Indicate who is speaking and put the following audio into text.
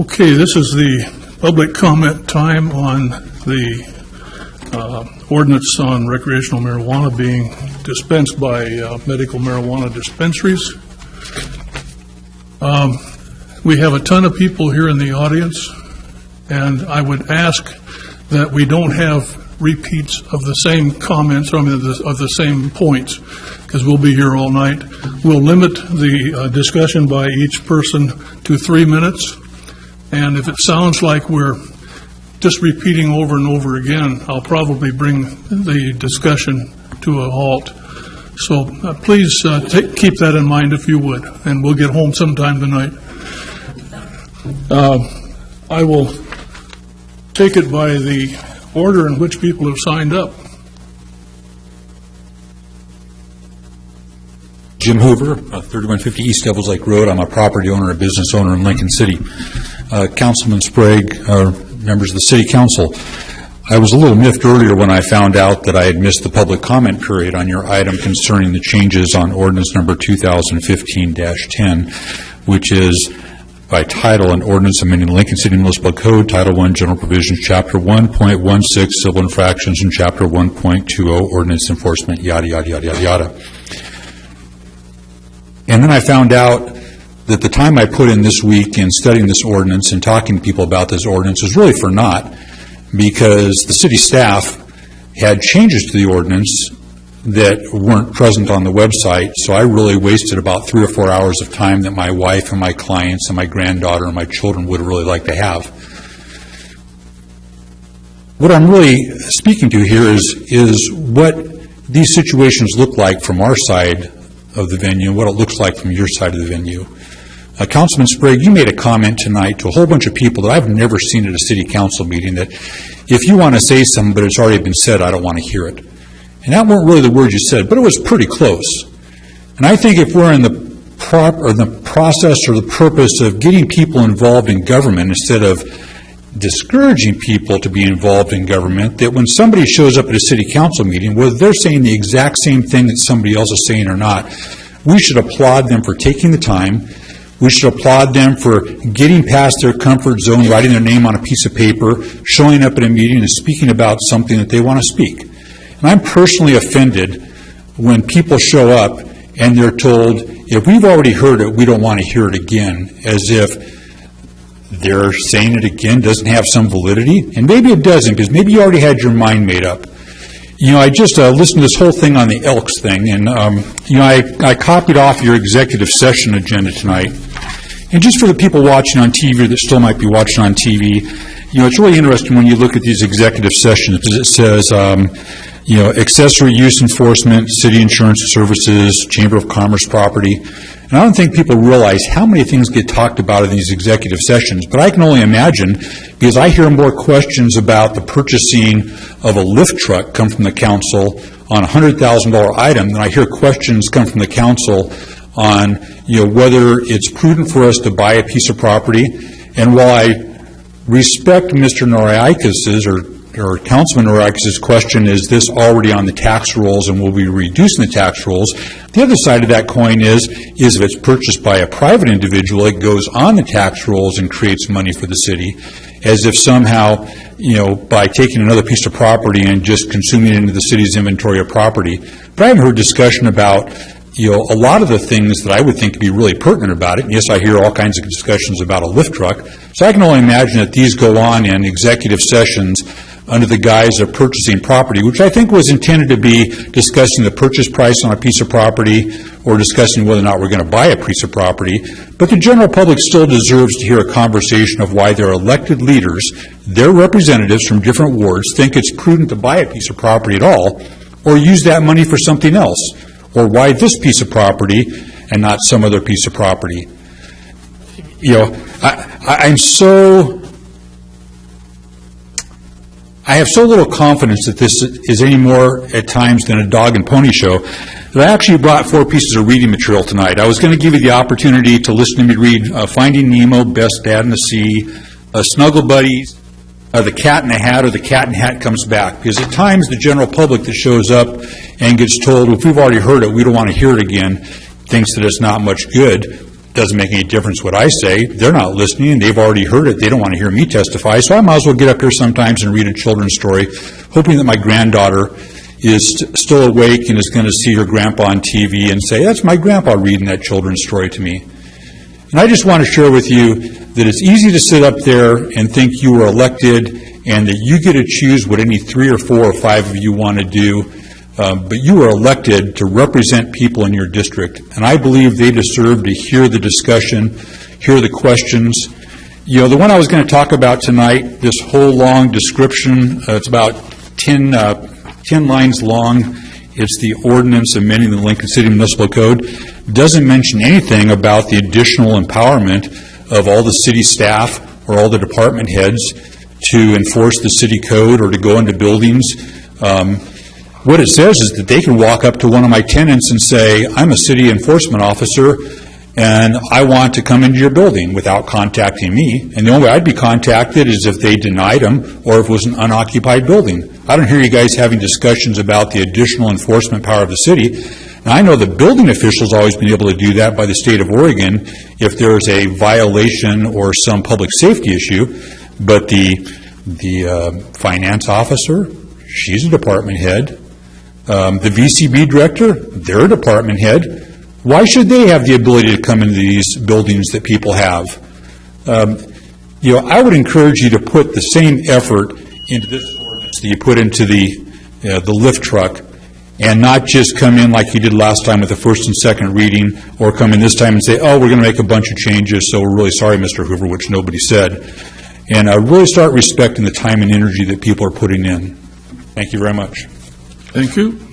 Speaker 1: Okay, this is the public comment time on the uh, ordinance on recreational marijuana being dispensed by uh, medical marijuana dispensaries. Um, We have a ton of people here in the audience, and I would ask that we don't have repeats of the same comments, I mean, of the- of the same points, because we'll be here all night. We'll limit the uh, discussion by each person to three minutes. And if it sounds like we're just repeating over and over again, I'll probably bring the discussion to a halt. So uh, please uh, take- keep that in mind if you would, and we'll get home sometime tonight. Uh, I will take it by the order in which people have signed up.
Speaker 2: Jim Hoover, uh, 3150 East Devils Lake Road. I'm a property owner, a business owner in Lincoln City. Uh, Councilman Sprague, uh, members of the city council, I was a little miffed earlier when I found out that I had missed the public comment period on your item concerning the changes on ordinance number 2015-10, which is by title an ordinance amending Lincoln City Municipal Code, Title I, General Provisions, Chapter 1.16, Civil Infractions, and Chapter 1.20, Ordinance Enforcement, yada, yada, yada, yada, yada. And then I found out that the time I put in this week in studying this ordinance and talking to people about this ordinance was really for naught, because the city staff had changes to the ordinance that weren't present on the website, so I really wasted about three or four hours of time that my wife and my clients and my granddaughter and my children would really like to have. What I'm really speaking to here is, is what these situations look like from our side of the venue, and what it looks like from your side of the venue. Uh, Councilman Sprague, you made a comment tonight to a whole bunch of people that I've never seen at a city council meeting, that if you want to say something, but it's already been said, I don't want to hear it. And that weren't really the words you said, but it was pretty close. And I think if we're in the prop, or the process or the purpose of getting people involved in government instead of discouraging people to be involved in government, that when somebody shows up at a city council meeting, whether they're saying the exact same thing that somebody else is saying or not, we should applaud them for taking the time. We should applaud them for getting past their comfort zone, writing their name on a piece of paper, showing up at a meeting and speaking about something that they want to speak. And I'm personally offended when people show up and they're told, if we've already heard it, we don't want to hear it again, as if they're saying it again doesn't have some validity, and maybe it doesn't, because maybe you already had your mind made up. You know, I just uh, listened to this whole thing on the Elks thing, and, um, you know, I, I copied off your executive session agenda tonight. And just for the people watching on TV that still might be watching on TV, you know, it's really interesting when you look at these executive sessions, because it says, um, you know, accessory use enforcement, city insurance services, Chamber of Commerce property. And I don't think people realize how many things get talked about in these executive sessions, but I can only imagine, because I hear more questions about the purchasing of a lift truck come from the council on a $100,000 item than I hear questions come from the council on, you know, whether it's prudent for us to buy a piece of property. And while I respect Mr. Noreikis's or or Councilman Noreikis's question, is this already on the tax rolls and will we reducing the tax rolls? The other side of that coin is, is if it's purchased by a private individual, it goes on the tax rolls and creates money for the city, as if somehow, you know, by taking another piece of property and just consuming it into the city's inventory of property. But I haven't heard discussion about, you know, a lot of the things that I would think be really pertinent about it. And yes, I hear all kinds of discussions about a lift truck. So I can only imagine that these go on in executive sessions under the guise of purchasing property, which I think was intended to be discussing the purchase price on a piece of property or discussing whether or not we're going to buy a piece of property. But the general public still deserves to hear a conversation of why their elected leaders, their representatives from different wards, think it's prudent to buy a piece of property at all or use that money for something else, or why this piece of property and not some other piece of property. You know, I, I'm so I have so little confidence that this is any more at times than a dog and pony show that I actually brought four pieces of reading material tonight. I was going to give you the opportunity to listen to me read uh, Finding Nemo, Best Dad in the Sea, uh, Snuggle Buddies, uh, The Cat in the Hat, or The Cat in the Hat Comes Back. Because at times, the general public that shows up and gets told, if we've already heard it, we don't want to hear it again, thinks that it's not much good. Doesn't make any difference what I say. They're not listening, they've already heard it, they don't want to hear me testify, so I might as well get up here sometimes and read a children's story, hoping that my granddaughter is st- still awake and is going to see her grandpa on TV and say, that's my grandpa reading that children's story to me. And I just want to share with you that it's easy to sit up there and think you were elected and that you get to choose what any three or four or five of you want to do, um, but you are elected to represent people in your district. And I believe they deserve to hear the discussion, hear the questions. You know, the one I was going to talk about tonight, this whole long description, uh, it's about 10, uh, 10 lines long. It's the ordinance amending the Lincoln City Municipal Code. Doesn't mention anything about the additional empowerment of all the city staff or all the department heads to enforce the city code or to go into buildings. Um, What it says is that they can walk up to one of my tenants and say, I'm a city enforcement officer, and I want to come into your building without contacting me. And the only way I'd be contacted is if they denied them or if it was an unoccupied building. I don't hear you guys having discussions about the additional enforcement power of the city. And I know the building officials always been able to do that by the state of Oregon if there's a violation or some public safety issue. But the, the uh, finance officer, she's a department head. Um, The VCB director, they're department head. Why should they have the ability to come into these buildings that people have? Um, You know, I would encourage you to put the same effort into this ordinance that you put into the, uh, the lift truck, and not just come in like you did last time with the first and second reading, or come in this time and say, oh, we're going to make a bunch of changes, so we're really sorry, Mr. Hoover, which nobody said. And uh, really start respecting the time and energy that people are putting in. Thank you very much.
Speaker 1: Thank you.